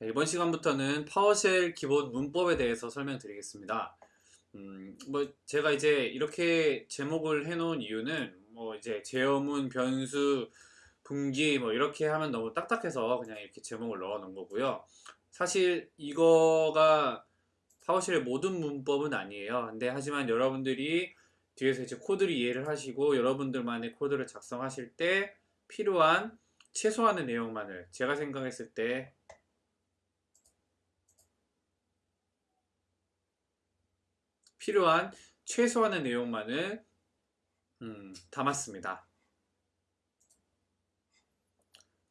자, 이번 시간부터는 파워쉘 기본 문법에 대해서 설명드리겠습니다. 음, 뭐 제가 이제 이렇게 제목을 해놓은 이유는 뭐 이제 제어문, 변수, 분기 뭐 이렇게 하면 너무 딱딱해서 그냥 이렇게 제목을 넣어 놓은 거고요. 사실 이거가 파워쉘의 모든 문법은 아니에요. 근데 하지만 여러분들이 뒤에서 이제 코드를 이해를 하시고 여러분들만의 코드를 작성하실 때 필요한 최소한의 내용만을 제가 생각했을 때 필요한 최소한의 내용만을 음, 담았습니다.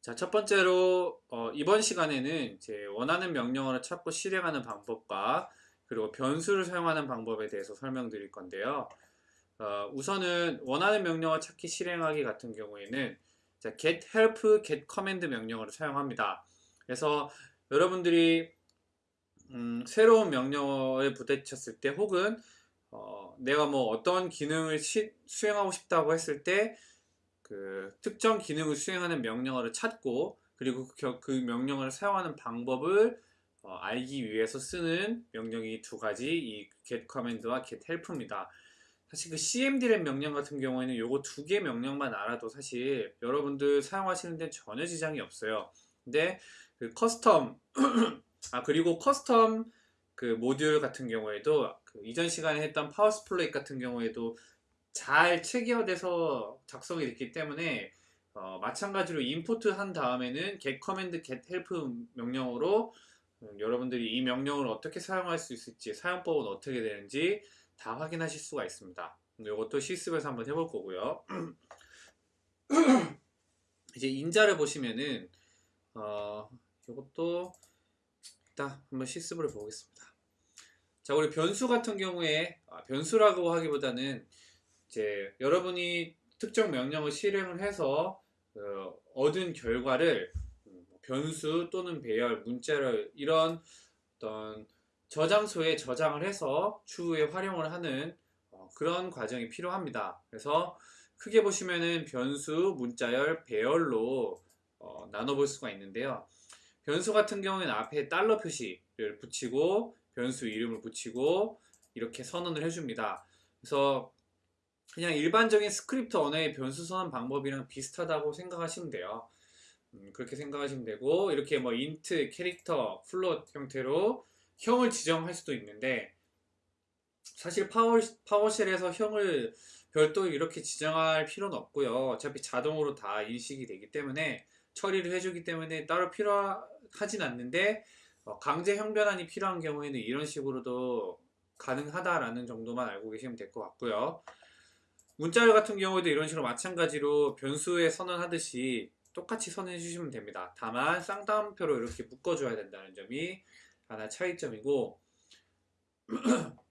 자, 첫 번째로 어, 이번 시간에는 제 원하는 명령어를 찾고 실행하는 방법과 그리고 변수를 사용하는 방법에 대해서 설명드릴 건데요. 어, 우선은 원하는 명령어 찾기 실행하기 같은 경우에는 자, get help, get command 명령어를 사용합니다. 그래서 여러분들이 음, 새로운 명령어에 부딪혔을 때 혹은 어, 내가 뭐 어떤 기능을 시, 수행하고 싶다고 했을 때 그 특정 기능을 수행하는 명령어를 찾고 그리고 그, 그 명령어를 사용하는 방법을 어, 알기 위해서 쓰는 명령이 두 가지 이 get command와 get help입니다. 사실 그 cmdlet 명령 같은 경우에는 요거 두 개 명령만 알아도 사실 여러분들 사용하시는 데 전혀 지장이 없어요. 근데 그 custom 아 그리고 custom 그 모듈 같은 경우에도 그 이전 시간에 했던 PowerSploit 같은 경우에도 잘 체계화돼서 작성이 됐기 때문에 어, 마찬가지로 import 한 다음에는 get command get help 명령으로 음, 여러분들이 이 명령을 어떻게 사용할 수 있을지 사용법은 어떻게 되는지 다 확인하실 수가 있습니다. 이것도 실습에서 한번 해볼 거고요. 이제 인자를 보시면은 어, 이것도 일단 한번 실습을 보겠습니다. 자, 우리 변수 같은 경우에 아, 변수라고 하기보다는 이제 여러분이 특정 명령을 실행을 해서 어, 얻은 결과를 음, 변수 또는 배열, 문자를 이런 어떤 저장소에 저장을 해서 추후에 활용을 하는 어, 그런 과정이 필요합니다. 그래서 크게 보시면은 변수, 문자열, 배열로 어, 나눠볼 수가 있는데요. 변수 같은 경우에는 앞에 달러 표시를 붙이고 변수 이름을 붙이고 이렇게 선언을 해줍니다. 그래서 그냥 일반적인 스크립트 언어의 변수 선언 방법이랑 비슷하다고 생각하시면 돼요. 음, 그렇게 생각하시면 되고 이렇게 뭐 int, character, float 형태로 형을 지정할 수도 있는데 사실 파워, 파워쉘에서 형을 별도로 이렇게 지정할 필요는 없고요. 어차피 자동으로 다 인식이 되기 때문에 처리를 해주기 때문에 따로 필요하진 않는데 어, 강제 형변환이 필요한 경우에는 이런 식으로도 가능하다라는 정도만 알고 계시면 될 것 같고요. 문자열 같은 경우에도 이런 식으로 마찬가지로 변수에 선언하듯이 똑같이 선언해 주시면 됩니다. 다만 쌍따옴표로 이렇게 묶어줘야 된다는 점이 하나 차이점이고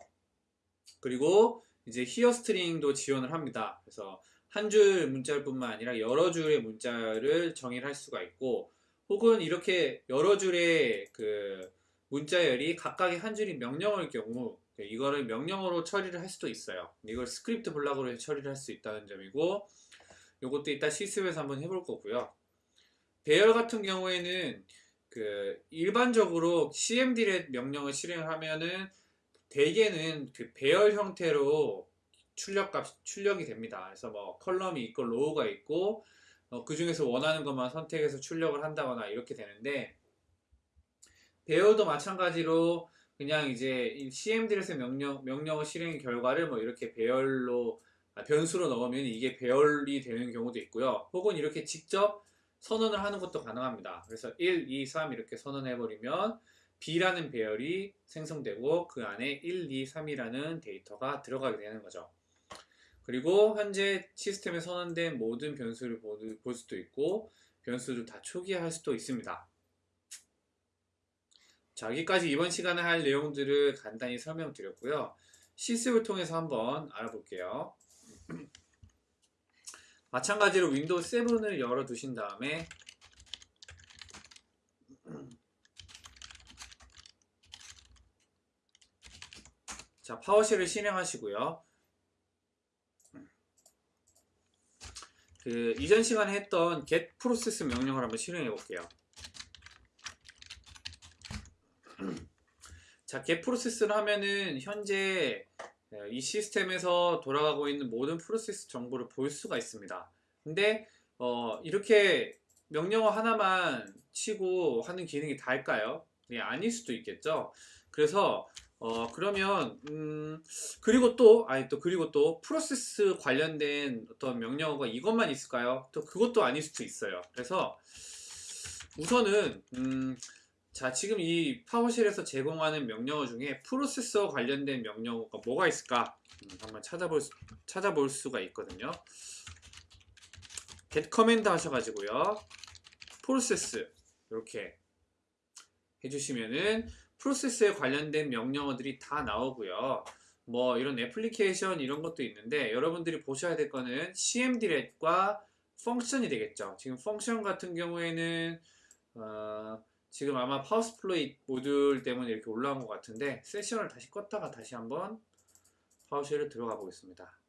그리고 이제 here string도 지원을 합니다. 그래서 한 줄 문자뿐만 아니라 여러 줄의 문자를 정의를 할 수가 있고 혹은 이렇게 여러 줄의 그 문자열이 각각의 한 줄이 명령어일 경우 이거를 명령어로 처리를 할 수도 있어요. 이걸 script block으로 처리를 할 수 있다는 점이고 이것도 이따 실습에서 한번 해볼 거고요. 배열 같은 경우에는 그 일반적으로 cmdlet 명령을 실행을 하면은 대개는 그 배열 형태로 출력값 출력이 됩니다. 그래서 뭐 column이 있고 row가 있고 어, 그 중에서 원하는 것만 선택해서 출력을 한다거나 이렇게 되는데 배열도 마찬가지로 그냥 이제 cmdlet의 명령 명령어 실행 결과를 뭐 이렇게 배열로 아, 변수로 넣으면 이게 배열이 되는 경우도 있고요. 혹은 이렇게 직접 선언을 하는 것도 가능합니다. 그래서 1, 2, 3 이렇게 선언해 버리면 B라는 배열이 생성되고 그 안에 1, 2, 3이라는 데이터가 들어가게 되는 거죠. 그리고 현재 시스템에 선언된 모든 변수를 볼 수도 있고 변수를 다 초기화할 수도 있습니다. 자 여기까지 이번 시간에 할 내용들을 간단히 설명드렸고요. 실습을 통해서 한번 알아볼게요. 마찬가지로 윈도우 7을 열어 두신 다음에 자 PowerShell을 실행하시고요. 그 이전 시간에 했던 get process 명령을 한번 실행해 볼게요. 자, get 프로세스를 하면은 현재 예, 이 시스템에서 돌아가고 있는 모든 프로세스 정보를 볼 수가 있습니다. 근데 어, 이렇게 명령어 하나만 치고 하는 기능이 다일까요? 예, 아닐 수도 있겠죠. 그래서 어, 그러면 음, 그리고 또 아니 또 그리고 또 프로세스 관련된 어떤 명령어가 이것만 있을까요? 또 그것도 아닐 수도 있어요. 그래서 우선은 음, 자 지금 이 파워쉘에서 제공하는 명령어 중에 프로세서 관련된 명령어가 뭐가 있을까 음, 한번 찾아볼 수, 찾아볼 수가 있거든요. get command 하셔가지고요. 프로세스 이렇게 해주시면은 프로세스에 관련된 명령어들이 다 나오고요. 뭐 이런 애플리케이션 이런 것도 있는데 여러분들이 보셔야 될 거는 cmdlet과 function이 되겠죠. 지금 function 같은 경우에는 어, 지금 아마 PowerSploit 모듈 때문에 이렇게 올라온 것 같은데 세션을 다시 껐다가 다시 한번 PowerShell을 들어가 보겠습니다.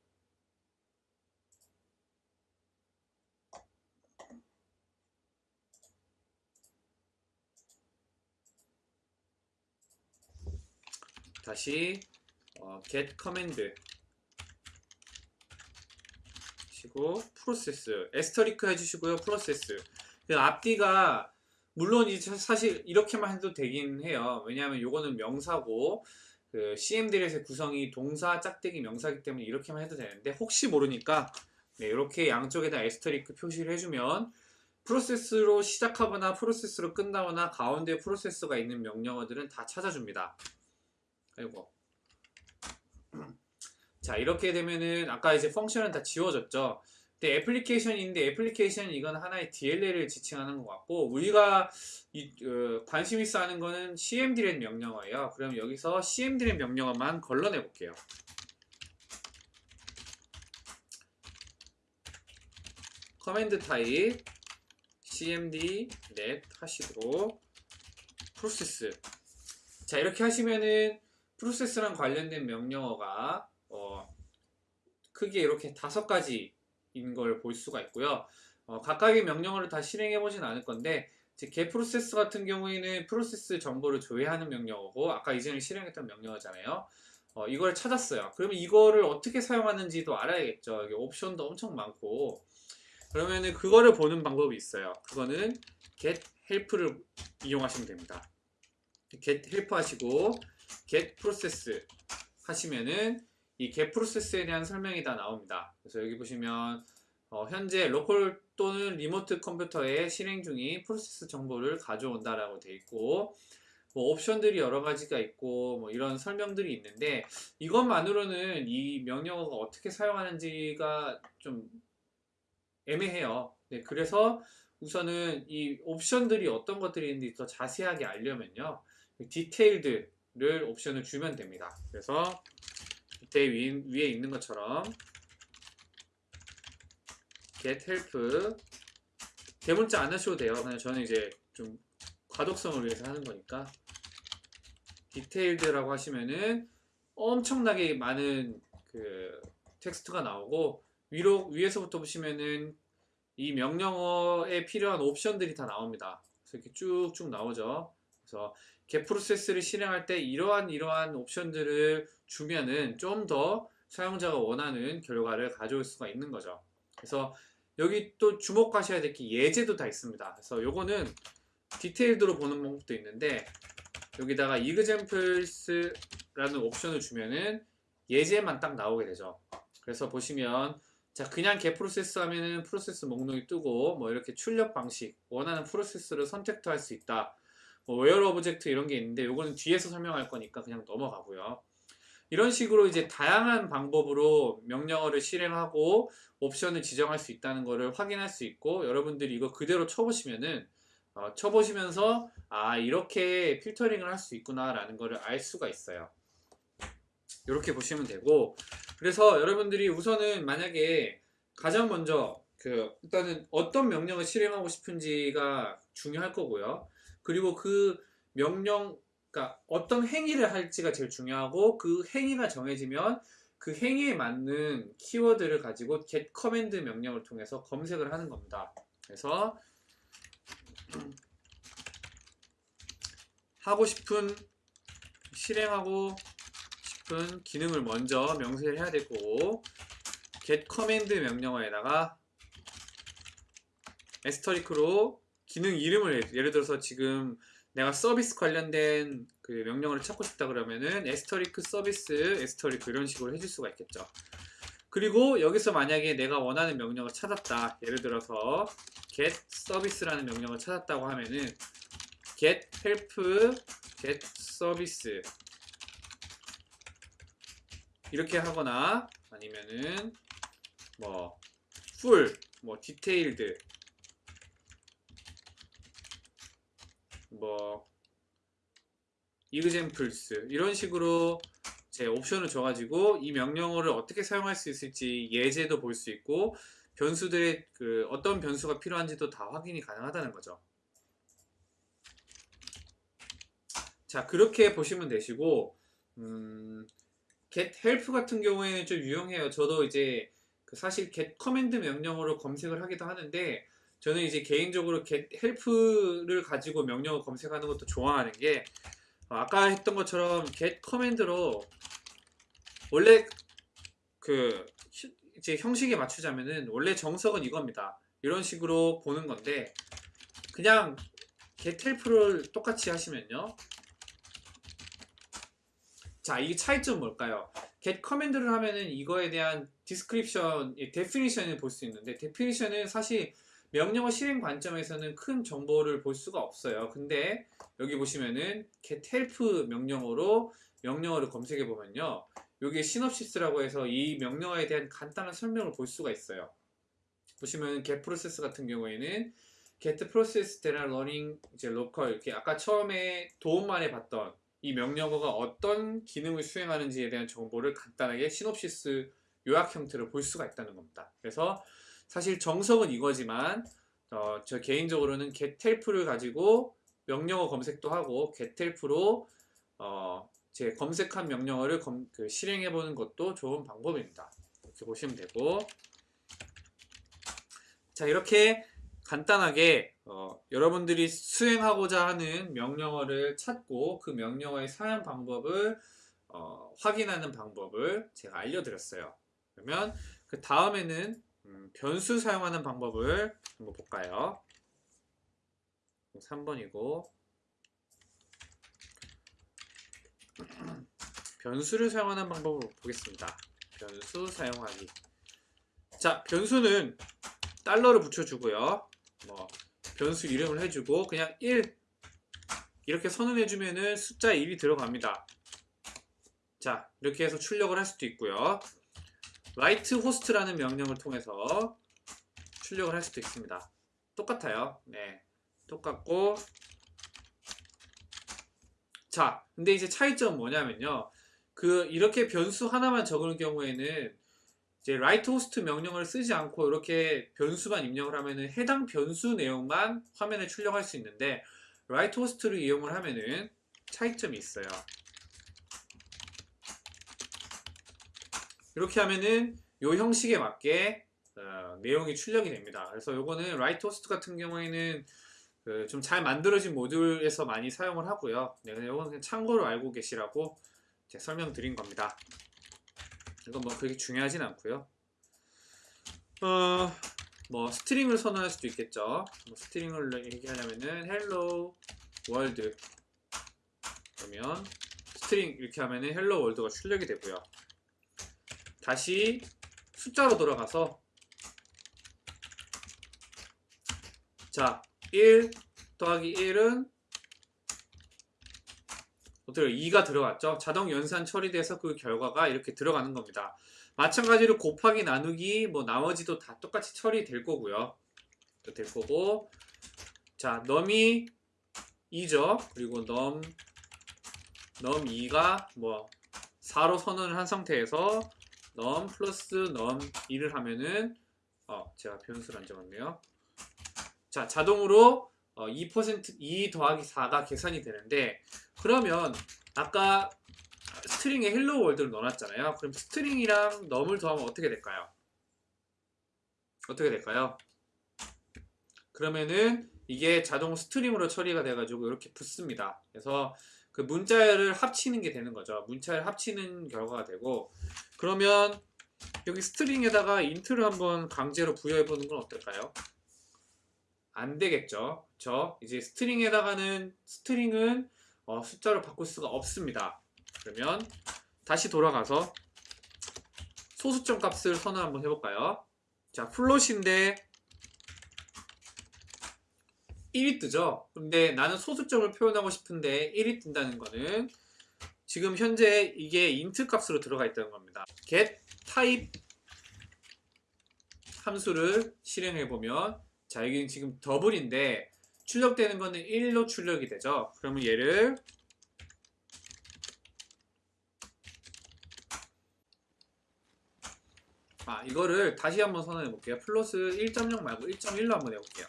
다시 어, get command 하시고 프로세스 에스터리크 해주시고요 프로세스 그 앞뒤가 물론 이제 사실 이렇게만 해도 되긴 해요. 왜냐하면 요거는 명사고 그 CMDL의 구성이 동사 짝대기 명사기 때문에 이렇게만 해도 되는데 혹시 모르니까 네, 이렇게 양쪽에다 에스터리크 표시를 해주면 프로세스로 시작하거나 프로세스로 끝나거나 가운데 프로세스가 있는 명령어들은 다 찾아줍니다. 아 이고. 자, 이렇게 되면은 아까 이제 function은 다 지워졌죠. 근데 애플리케이션인데 애플리케이션 이건 하나의 DLL을 지칭하는 것 같고 우리가 이, 어, 관심 있어 하는 거는 cmdlet 명령어예요. 그럼 여기서 cmdlet 명령어만 걸러내 볼게요. command type cmdlet 하시고 프로세스 자 이렇게 하시면은 프로세스랑 관련된 명령어가 어, 크게 이렇게 다섯 가지인 걸 볼 수가 있고요. 어, 각각의 명령어를 다 실행해 보진 않을 건데 개 프로세스 같은 경우에는 프로세스 정보를 조회하는 명령어고 아까 이전에 실행했던 명령어잖아요. 어, 이걸 찾았어요. 그러면 이거를 어떻게 사용하는지도 알아야겠죠. 이게 옵션도 엄청 많고 그러면은 그거를 보는 방법이 있어요. 그거는 get help를 이용하시면 됩니다. get help 하시고 get process 하시면은 이 get process에 대한 설명이 다 나옵니다. 그래서 여기 보시면 어, 현재 로컬 또는 리모트 컴퓨터에 실행 중인 프로세스 정보를 가져온다라고 되어 있고 뭐 옵션들이 여러 가지가 있고 뭐 이런 설명들이 있는데 이것만으로는 이 명령어가 어떻게 사용하는지가 좀 애매해요. 네, 그래서 우선은 이 옵션들이 어떤 것들이 있는지 더 자세하게 알려면요. detailed를 옵션을 주면 됩니다. 그래서 밑에 위, 위에 있는 것처럼 get help 대문자 안 하셔도 돼요. 그냥 저는 이제 좀 가독성을 위해서 하는 거니까 detailed라고 하시면은 엄청나게 많은 그 텍스트가 나오고 위로 위에서부터 보시면은 이 명령어에 필요한 옵션들이 다 나옵니다. 그래서 이렇게 쭉쭉 나오죠. 그래서 개 프로세스를 실행할 때 이러한 이러한 옵션들을 주면은 좀 더 사용자가 원하는 결과를 가져올 수가 있는 거죠. 그래서 여기 또 주목하셔야 될 게 예제도 다 있습니다. 그래서 요거는 디테일드로 보는 방법도 있는데 여기다가 examples라는 옵션을 주면은 예제만 딱 나오게 되죠. 그래서 보시면 자 그냥 get process 하면은 프로세스 목록이 뜨고 뭐 이렇게 출력 방식 원하는 프로세스를 선택도 할 수 있다. 뭐 where object 이런 게 있는데 요거는 뒤에서 설명할 거니까 그냥 넘어가고요. 이런 식으로 이제 다양한 방법으로 명령어를 실행하고 옵션을 지정할 수 있다는 것을 확인할 수 있고 여러분들이 이거 그대로 쳐보시면은 어, 쳐보시면서 아 이렇게 필터링을 할 수 있구나 라는 것을 알 수가 있어요. 이렇게 보시면 되고. 그래서 여러분들이 우선은 만약에 가장 먼저 그 일단은 어떤 명령을 실행하고 싶은지가 중요할 거고요 그리고 그 명령, 그러니까 어떤 행위를 할지가 제일 중요하고 그 행위가 정해지면 그 행위에 맞는 키워드를 가지고 get command 명령을 통해서 검색을 하는 겁니다. 그래서 하고 싶은 실행하고 싶은 기능을 먼저 명시를 해야 될 거고 get command 명령어에다가 에스터리크로 기능 이름을 예를 들어서 지금 내가 서비스 관련된 그 명령어를 찾고 싶다 그러면은 에스터리크 서비스 에스터리크 이런 식으로 해줄 수가 있겠죠. 그리고 여기서 만약에 내가 원하는 명령을 찾았다. 예를 들어서 get service라는 명령을 찾았다고 하면은 get help, get service 이렇게 하거나 아니면은 뭐 full, 뭐 detailed 뭐 examples 이런 식으로 제 옵션을 줘가지고 이 명령어를 어떻게 사용할 수 있을지 예제도 볼 수 있고 변수들의 그 어떤 변수가 필요한지도 다 확인이 가능하다는 거죠. 자 그렇게 보시면 되시고 음, get help 같은 경우에는 좀 유용해요. 저도 이제 그 사실 get command 명령어로 검색을 하기도 하는데 저는 이제 개인적으로 help를 가지고 명령어 검색하는 것도 좋아하는 게 어, 아까 했던 것처럼 get command로 원래 그 히- 이제 형식에 맞추자면은 원래 정석은 이겁니다. 이런 식으로 보는 건데 그냥 get help를 똑같이 하시면요. 자, 이게 차이점 뭘까요? get command를 하면은 이거에 대한 이 definition을 볼 수 있는데 definition은 사실 명령어 실행 관점에서는 큰 정보를 볼 수가 없어요. 근데 여기 보시면은 get help 명령어로 명령어를 검색해 보면요. 여기에 시놉시스라고 해서 이 명령어에 대한 간단한 설명을 볼 수가 있어요. 보시면 get process 같은 경우에는 get process that are running 이제 local 이렇게 아까 처음에 도움만에 봤던 이 명령어가 어떤 기능을 수행하는지에 대한 정보를 간단하게 시놉시스 요약 형태로 볼 수가 있다는 겁니다. 그래서 사실 정석은 이거지만 어, 저 개인적으로는 gethelp를 가지고 명령어 검색도 하고 gethelp로 어, 제 검색한 명령어를 검- 그 실행해 보는 것도 좋은 방법입니다. 이렇게 보시면 되고 자 이렇게 간단하게 어, 여러분들이 수행하고자 하는 명령어를 찾고 그 명령어의 사용 방법을 어, 확인하는 방법을 제가 알려드렸어요. 그러면 그 다음에는 음, 변수 사용하는 방법을 한번 볼까요? 3번이고 변수를 사용하는 방법을 보겠습니다. 변수 사용하기. 자, 변수는 달러를 붙여주고요. 뭐 변수 이름을 해주고 그냥 1 이렇게 선언해주면은 숫자 1이 들어갑니다. 자, 이렇게 해서 출력을 할 수도 있고요. Write host라는 명령을 통해서 출력을 할 수도 있습니다. 똑같아요. 네, 똑같고 자, 근데 이제 차이점은 뭐냐면요. 그 이렇게 변수 하나만 적을 경우에는 이제 write host 명령을 쓰지 않고 이렇게 변수만 입력을 하면은 해당 변수 내용만 화면에 출력할 수 있는데 write host를 이용을 하면은 차이점이 있어요. 이렇게 하면은 요 형식에 맞게 어, 내용이 출력이 됩니다. 그래서 요거는 host 같은 경우에는 그 좀잘 만들어진 모듈에서 많이 사용을 하고요. 네, 요건 그냥 참고로 알고 계시라고 설명드린 겁니다. 이건 뭐 그렇게 중요하진 않고요. 어, 뭐 string을 선언할 수도 있겠죠. 뭐 string을 얘기하려면은 hello world 그러면 string 이렇게 하면은 hello world가 출력이 되고요. 다시 숫자로 돌아가서 자, 1 더하기 1은 어때요? 2가 들어갔죠? 자동 연산 처리돼서 그 결과가 이렇게 들어가는 겁니다. 마찬가지로 곱하기 나누기 뭐 나머지도 다 똑같이 처리될 거고요. 될 거고 자, 넘이 2죠. 그리고 넘 넘 2가 뭐 4로 선언을 한 상태에서 넘 플러스 넘 2를 하면은 어, 제가 변수를 안 적었네요. 자, 자동으로 어, 2% 2 더하기 4가 계산이 되는데 그러면 아까 string에 hello world를 넣어놨잖아요. 그럼 string이랑 num을 더하면 어떻게 될까요? 어떻게 될까요? 그러면은 이게 자동 string으로 처리가 돼가지고 이렇게 붙습니다. 그래서 그 문자를 합치는 게 되는 거죠. 문자를 합치는 결과가 되고 그러면 여기 string에다가 int를 한번 강제로 부여해 보는 건 어떨까요? 안 되겠죠. 저 이제 string에다가는 string은 어, 숫자로 바꿀 수가 없습니다. 그러면 다시 돌아가서 소수점 값을 선언 한번 해볼까요? 자, 플롯인데 1이 뜨죠? 근데 나는 소수점을 표현하고 싶은데 1이 뜬다는 거는 지금 현재 이게 int 값으로 들어가 있다는 겁니다. get type 함수를 실행해 보면 자 여기는 지금 더블인데 출력되는 거는 1로 출력이 되죠. 그러면 얘를 아 이거를 다시 한번 선언해 볼게요. 플러스 1.0 말고 1.1로 한번 해볼게요.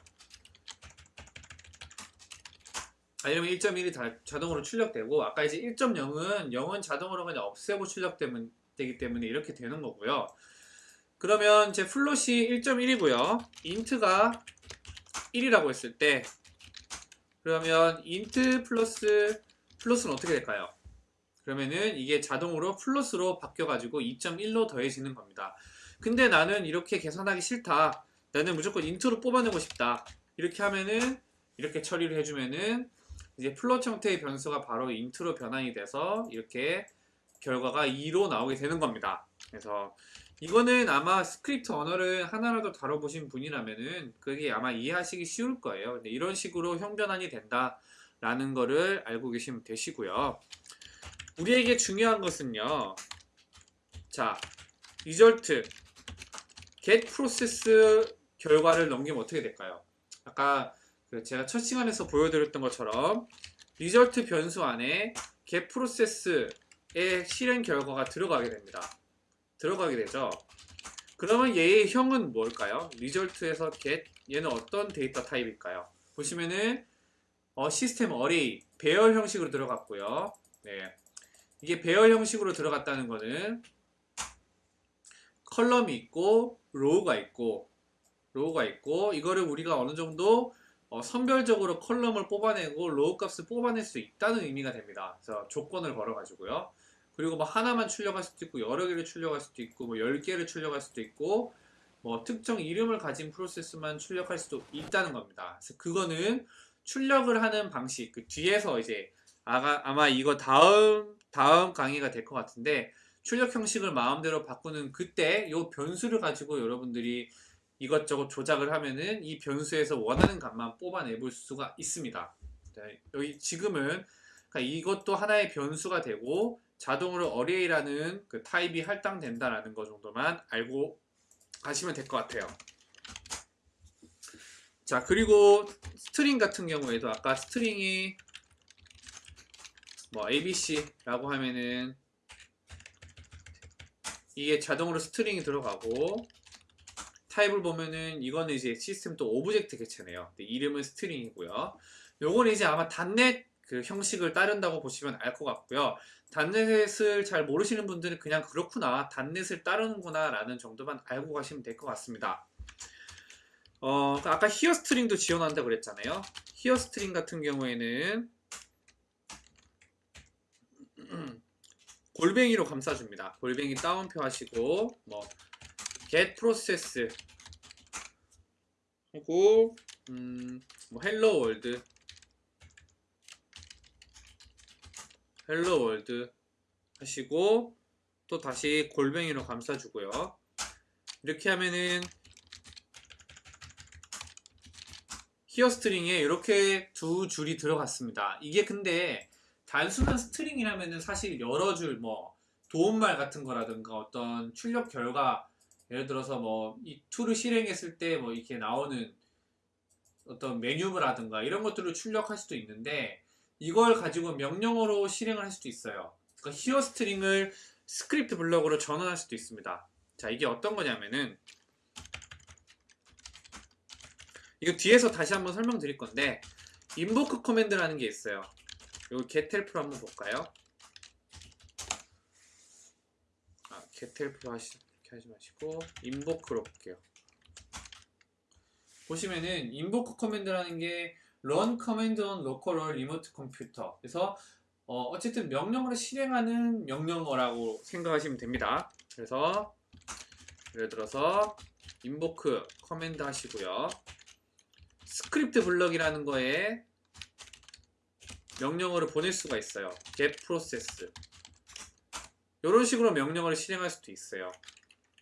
아, 이러면 1.1이 다, 자동으로 출력되고 아까 이제 1.0은 0은 자동으로 그냥 없애고 출력되기 때문에 이렇게 되는 거고요. 그러면 제 float이 1.1이고요. int가 1이라고 했을 때 그러면 int 플러스 float는 어떻게 될까요? 그러면은 이게 자동으로 float로 바뀌어가지고 2.1로 더해지는 겁니다. 근데 나는 이렇게 계산하기 싫다. 나는 무조건 int로 뽑아내고 싶다. 이렇게 하면은 이렇게 처리를 해주면은 이제 float 형태의 변수가 바로 int로 변환이 돼서 이렇게 결과가 2로 나오게 되는 겁니다. 그래서 이거는 아마 스크립트 언어를 하나라도 다뤄보신 분이라면은 그게 아마 이해하시기 쉬울 거예요. 근데 이런 식으로 형변환이 된다라는 거를 알고 계시면 되시고요. 우리에게 중요한 것은요. 자, result get process 결과를 넘기면 어떻게 될까요? 아까 그 제가 첫 시간에서 보여드렸던 것처럼 result 변수 안에 get process의 실행 결과가 들어가게 됩니다. 들어가게 되죠. 그러면 얘의 형은 뭘까요? result에서 get 얘는 어떤 데이터 타입일까요? 보시면은 어, system array 배열 형식으로 들어갔고요. 네. 이게 배열 형식으로 들어갔다는 거는 column이 있고 row가 있고 row가 있고 이거를 우리가 어느 정도 어, 선별적으로 column을 뽑아내고 row 값을 뽑아낼 수 있다는 의미가 됩니다. 그래서 조건을 걸어가지고요. 그리고 뭐 하나만 출력할 수도 있고 여러 개를 출력할 수도 있고 뭐 10개를 출력할 수도 있고 뭐 특정 이름을 가진 프로세스만 출력할 수도 있다는 겁니다. 그래서 그거는 출력을 하는 방식 그 뒤에서 이제 아가, 아마 이거 다음 다음 강의가 될 것 같은데 출력 형식을 마음대로 바꾸는 그때 이 변수를 가지고 여러분들이 이것저것 조작을 하면은 이 변수에서 원하는 값만 뽑아내 볼 수가 있습니다. 네, 여기 지금은 그러니까 이것도 하나의 변수가 되고 자동으로 array라는 그 타입이 할당된다라는 것 정도만 알고 가시면 될 것 같아요. 자 그리고 string 같은 경우에도 아까 string이 뭐 abc라고 하면은 이게 자동으로 string이 들어가고 타입을 보면은 이거는 이제 system dot object 개체네요. 이름은 string이고요. 요거는 이제 아마 .NET 그 형식을 따른다고 보시면 알 것 같고요. 단넷을 잘 모르시는 분들은 그냥 그렇구나, 단넷을 따르는구나 라는 정도만 알고 가시면 될 것 같습니다. 어, 아까 here string도 지원한다 그랬잖아요. here string 같은 경우에는 골뱅이로 감싸줍니다. 골뱅이 따옴표 하시고 뭐 get process 하고 음, 뭐 hello world hello world 하시고 또 다시 골뱅이로 감싸주고요. 이렇게 하면은 히어 스트링에 이렇게 두 줄이 들어갔습니다. 이게 근데 단순한 string이라면은 사실 여러 줄 뭐 도움말 같은 거라든가 어떤 출력 결과 예를 들어서 뭐 이 tool을 실행했을 때 뭐 이렇게 나오는 어떤 메뉴라든가 이런 것들을 출력할 수도 있는데 이걸 가지고 명령어로 실행을 할 수도 있어요. 그러니까 here string을 script block으로 전환할 수도 있습니다. 자 이게 어떤 거냐면은 이거 뒤에서 다시 한번 설명드릴 건데 인보크 커맨드라는 게 있어요. 이거 gethelp로 한번 볼까요? 아, gethelp로 하시, 이렇게 하지 마시고 invoke로 볼게요. 보시면은 invoke 커맨드라는 게 run command on local or remote computer. 그래서 어, 어쨌든 명령어를 실행하는 명령어라고 생각하시면 됩니다. 그래서 예를 들어서 invoke command 하시고요. script block이라는 거에 명령어를 보낼 수가 있어요. get process 이런 식으로 명령어를 실행할 수도 있어요.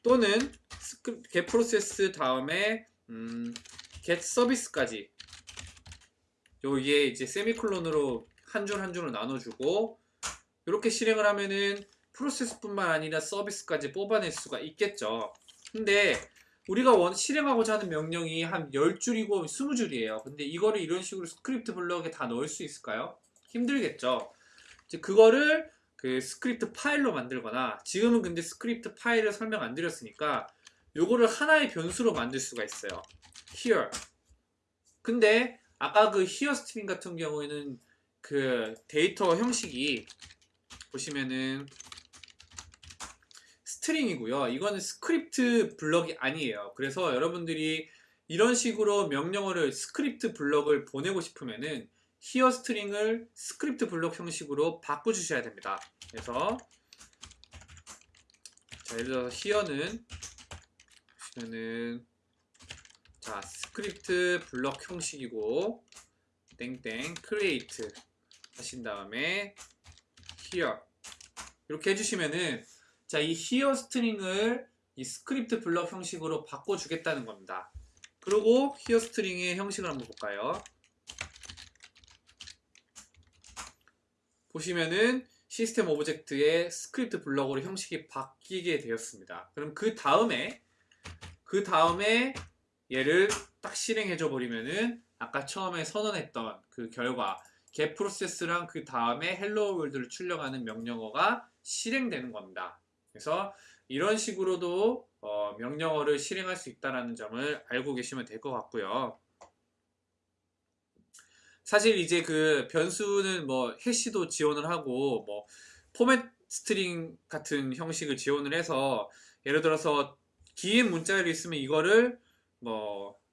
또는 스크, get process 다음에 음, get service까지 여기에 이제 세미콜론으로 한 줄 한 줄을 나눠주고 이렇게 실행을 하면은 프로세스뿐만 아니라 서비스까지 뽑아낼 수가 있겠죠. 근데 우리가 원 실행하고자 하는 명령이 한 10줄이고 20줄이에요. 근데 이거를 이런 식으로 script block에 다 넣을 수 있을까요? 힘들겠죠. 이제 그거를 그 스크립트 파일로 만들거나 지금은 근데 스크립트 파일을 설명 안 드렸으니까 요거를 하나의 변수로 만들 수가 있어요. here. 근데 아까 그 here string 같은 경우에는 그 데이터 형식이 보시면은 string이고요. 이거는 script block이 아니에요. 그래서 여러분들이 이런 식으로 명령어를 script block을 보내고 싶으면은 here string을 script block 형식으로 바꿔주셔야 됩니다. 그래서 자 예를 들어서 here는 보시면은 자 script block 형식이고 땡땡 create 하신 다음에 here 이렇게 해주시면은 자이 here string을 이 script block 형식으로 바꿔주겠다는 겁니다. 그리고 here string의 형식을 한번 볼까요? 보시면은 system object의 script block으로 형식이 바뀌게 되었습니다. 그럼 그 다음에 그 다음에 얘를 딱 실행해 줘 버리면은 아까 처음에 선언했던 그 결과 get process랑 그 다음에 hello world를 출력하는 명령어가 실행되는 겁니다. 그래서 이런 식으로도 어, 명령어를 실행할 수 있다는 점을 알고 계시면 될 것 같고요. 사실 이제 그 변수는 뭐 hash도 지원을 하고 뭐 format string 같은 형식을 지원을 해서 예를 들어서 긴 문자열이 있으면 이거를 뭐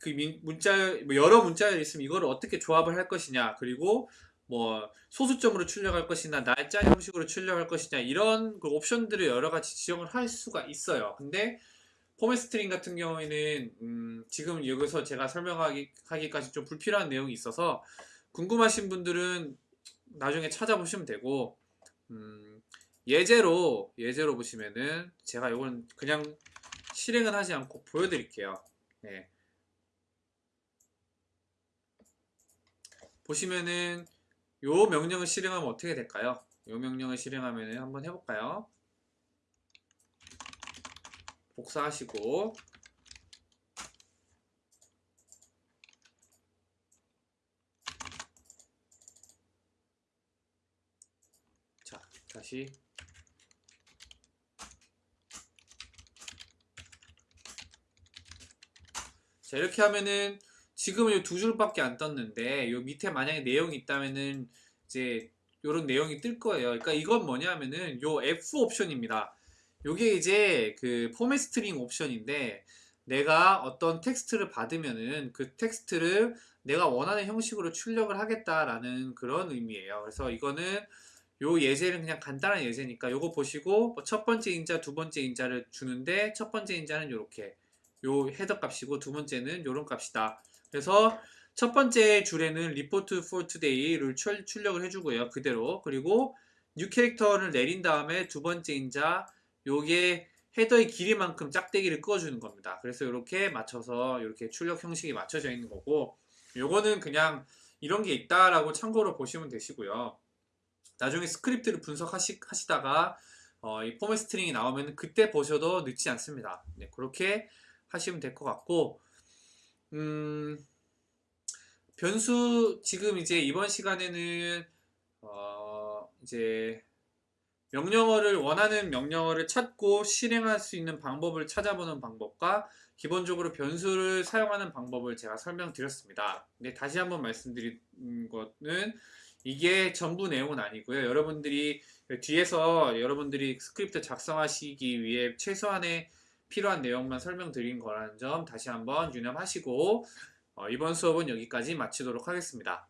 그 문자 뭐 여러 문자열이 있으면 이거를 어떻게 조합을 할 것이냐 그리고 뭐 소수점으로 출력할 것이냐 날짜 형식으로 출력할 것이냐 이런 그 옵션들을 여러 가지 지정을 할 수가 있어요. 근데 format string 같은 경우에는 음 지금 여기서 제가 설명하기까지 좀 불필요한 내용이 있어서 궁금하신 분들은 나중에 찾아보시면 되고 음 예제로 예제로 보시면은 제가 이건 그냥 실행은 하지 않고 보여드릴게요. 네. 보시면은 요 명령을 실행하면 어떻게 될까요? 요 명령을 실행하면 한번 해볼까요? 복사하시고 자 다시 자 이렇게 하면은 지금 은 두 줄밖에 안 떴는데 요 밑에 만약에 내용이 있다면은 이제 요런 내용이 뜰 거예요. 그러니까 이건 뭐냐면은 요 F 옵션입니다. 요게 이제 그 format string 옵션인데 내가 어떤 텍스트를 받으면은 그 텍스트를 내가 원하는 형식으로 출력을 하겠다라는 그런 의미예요. 그래서 이거는 요 예제는 그냥 간단한 예제니까 요거 보시고 뭐첫 번째 인자, 두 번째 인자를 주는데 첫 번째 인자는 요렇게 요 헤더 값이고 두 번째는 요런 값이다. 그래서 첫 번째 줄에는 report for today를 출력을 해주고요. 그대로. 그리고 new 캐릭터를 내린 다음에 두 번째 인자 요게 헤더의 길이만큼 짝대기를 꺼주는 겁니다. 그래서 이렇게 맞춰서 이렇게 출력 형식이 맞춰져 있는 거고 요거는 그냥 이런 게 있다라고 참고로 보시면 되시고요. 나중에 스크립트를 분석하시다가 어, 이 format string이 나오면 그때 보셔도 늦지 않습니다. 네, 그렇게 하시면 될 것 같고 음, 변수 지금 이제 이번 시간에는 어, 이제 명령어를 원하는 명령어를 찾고 실행할 수 있는 방법을 찾아보는 방법과 기본적으로 변수를 사용하는 방법을 제가 설명드렸습니다. 근데 다시 한번 말씀드린 것은 이게 전부 내용은 아니고요. 여러분들이 뒤에서 여러분들이 스크립트 작성하시기 위해 최소한의 필요한 내용만 설명드린 거라는 점 다시 한번 유념하시고 어, 이번 수업은 여기까지 마치도록 하겠습니다.